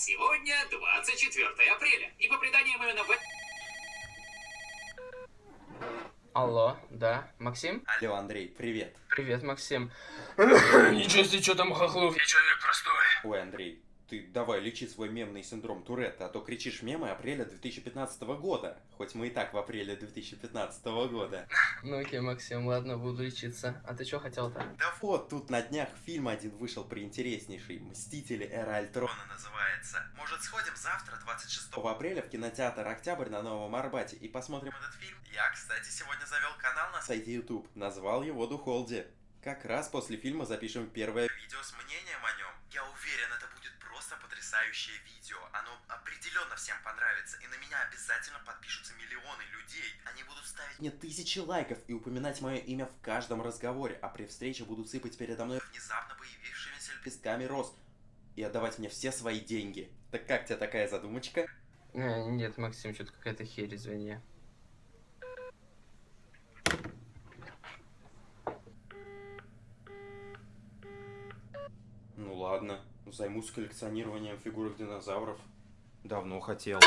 сегодня 24 апреля. И по преданиям именно в... Алло, да, Максим? Алло, Андрей, привет. Привет, Максим. Ничего себе, что там хохлов, я человек простой. Ой, Андрей, ты давай лечи свой мемный синдром Туретта, а то кричишь мемы апреля 2015 года. Хоть мы и так в апреле 2015 года. Ну окей, Максим, ладно, буду лечиться. А ты что хотел-то? Да вот, тут на днях фильм один вышел приинтереснейший. «Мстители. Эра Альтрона» называется. Может, сходим завтра, 26 апреля, в кинотеатр «Октябрь» на Новом Арбате и посмотрим этот фильм? Я, кстати, сегодня завел канал на сайте YouTube. Назвал его «Духолди». Как раз после фильма запишем первое видео с мнением о нем. Потрясающее видео. Оно определенно всем понравится. И на меня обязательно подпишутся миллионы людей. Они будут ставить мне тысячи лайков и упоминать мое имя в каждом разговоре. А при встрече будут сыпать передо мной внезапно появившимися лепестками роз. И отдавать мне все свои деньги. Так как тебе такая задумочка? Э, нет, Максим, что-то какая-то херь, извини. Ну ладно, займусь коллекционированием фигурок динозавров. Давно хотел.